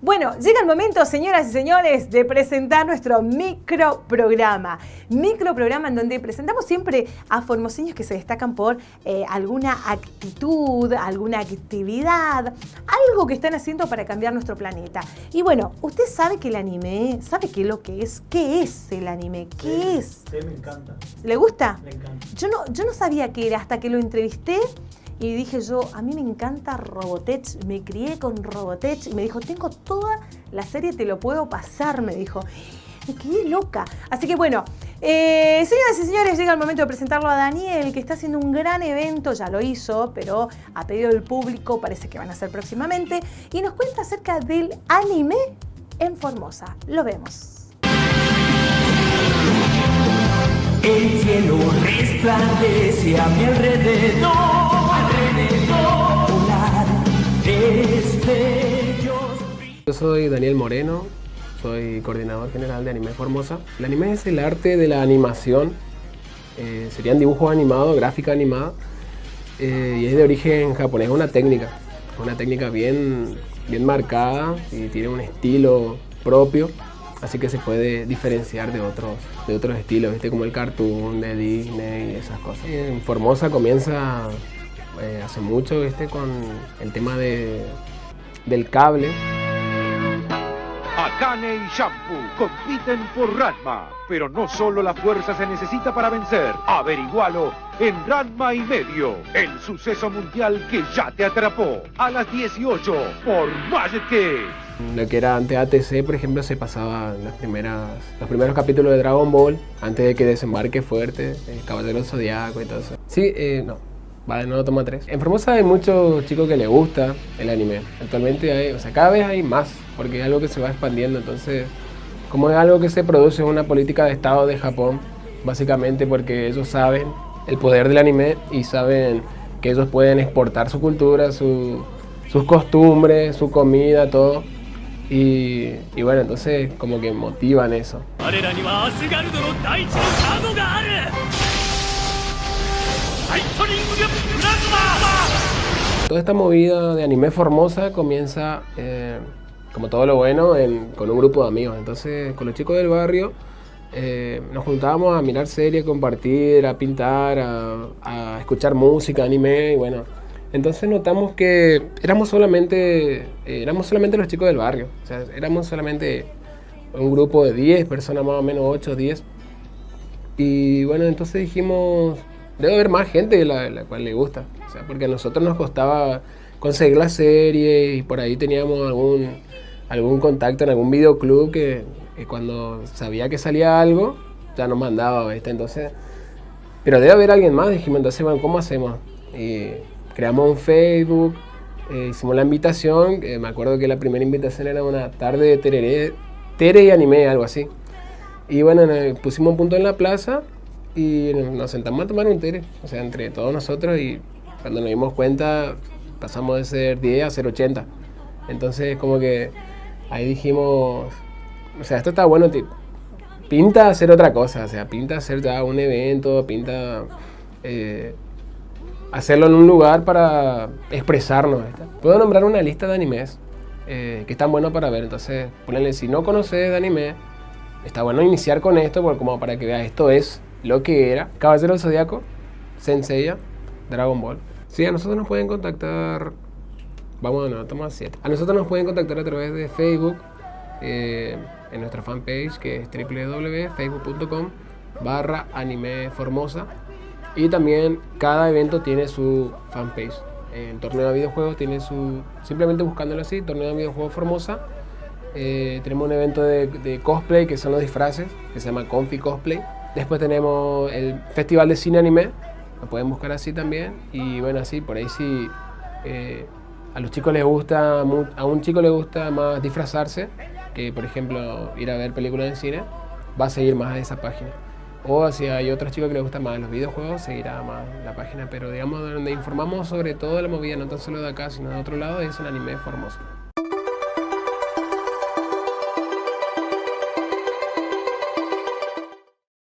Bueno, llega el momento, señoras y señores, de presentar nuestro microprograma. Microprograma en donde presentamos siempre a formoseños que se destacan por eh, alguna actitud, alguna actividad, algo que están haciendo para cambiar nuestro planeta. Y bueno, ¿usted sabe que el anime, sabe qué es lo que es? ¿Qué es el anime? ¿Qué es? Sí, me encanta. ¿Le gusta? Me encanta. Yo no, yo no sabía qué era hasta que lo entrevisté y dije yo, a mí me encanta Robotech, me crié con Robotech y me dijo, tengo toda la serie, te lo puedo pasar, me dijo. Me quedé loca. Así que bueno, eh, señoras y señores, llega el momento de presentarlo a Daniel, que está haciendo un gran evento, ya lo hizo, pero a pedido del público, parece que van a hacer próximamente, y nos cuenta acerca del anime en Formosa. Lo vemos. El cielo resplandece a mi alrededor, Yo soy Daniel Moreno, soy coordinador general de Anime Formosa. El anime es el arte de la animación, eh, serían dibujos animados, gráfica animada, eh, y es de origen japonés, una técnica, una técnica bien, bien marcada y tiene un estilo propio así que se puede diferenciar de otros, de otros estilos, ¿viste? como el cartoon de Disney y esas cosas. Formosa comienza eh, hace mucho ¿viste? con el tema de, del cable. Akane y Shampoo compiten por Ranma, pero no solo la fuerza se necesita para vencer. Averigualo en Ranma y medio, el suceso mundial que ya te atrapó. A las 18 por Magic. Lo que era antes ATC, por ejemplo, se pasaba las primeras, los primeros capítulos de Dragon Ball antes de que desembarque fuerte, el Caballero Zodiaco y todo eso. Sí, eh, no. En Formosa hay muchos chicos que les gusta el anime. Actualmente hay, o sea, cada vez hay más, porque es algo que se va expandiendo. Entonces, como es algo que se produce en una política de Estado de Japón, básicamente porque ellos saben el poder del anime y saben que ellos pueden exportar su cultura, su, sus costumbres, su comida, todo. Y, y, bueno, entonces como que motivan eso. Toda esta movida de anime Formosa comienza, eh, como todo lo bueno, con un grupo de amigos. Entonces, con los chicos del barrio eh, nos juntábamos a mirar series, compartir, a pintar, a, escuchar música, anime y bueno. Entonces notamos que éramos solamente, eh, éramos solamente los chicos del barrio. O sea, éramos solamente un grupo de 10 personas, más o menos 8 o 10. Y bueno, entonces dijimos, debe haber más gente la, la cual le gusta. O sea, porque a nosotros nos costaba conseguir la serie y por ahí teníamos algún, algún contacto en algún videoclub que, que cuando sabía que salía algo, ya nos mandaba, ¿viste? Entonces, pero debe haber alguien más. Dijimos, entonces, bueno, ¿cómo hacemos? Y creamos un Facebook, eh, hicimos la invitación. me acuerdo que la primera invitación era una tarde de tereré, tere y anime, algo así. Y bueno, pusimos un punto en la plaza y nos sentamos a tomar un tere, o sea, entre todos nosotros y cuando nos dimos cuenta pasamos de ser 10 a ser 80. Entonces como que ahí dijimos, o sea, esto está bueno, pinta hacer otra cosa, o sea, pinta hacer ya un evento, pinta eh, hacerlo en un lugar para expresarnos. Puedo nombrar una lista de animes eh, que están buenos para ver, entonces ponenle, si no conoces de anime, está bueno iniciar con esto, como para que veas, esto es lo que era. Caballero del Zodíaco, Senseiya, Dragon Ball. Sí, a nosotros nos pueden contactar, vamos a toma 7. A nosotros nos pueden contactar a través de Facebook, eh, en nuestra fanpage que es www.facebook.com barra anime formosa. Y también cada evento tiene su fanpage. El torneo de videojuegos tiene su simplemente buscándolo así torneo de videojuegos formosa. Eh, tenemos un evento de, de, cosplay que son los disfraces que se llama Confi Cosplay Después tenemos el Festival de Cine Anime, lo pueden buscar así también. Y bueno, así, por ahí sí, eh, a los chicos les gusta, a un chico le gusta más disfrazarse, que por ejemplo ir a ver películas en cine, va a seguir más a esa página. O si hay otros chicos que les gustan más los videojuegos, seguirá más la página. Pero digamos, donde informamos sobre todo la movida, no tan solo de acá, sino de otro lado, es un anime formoso.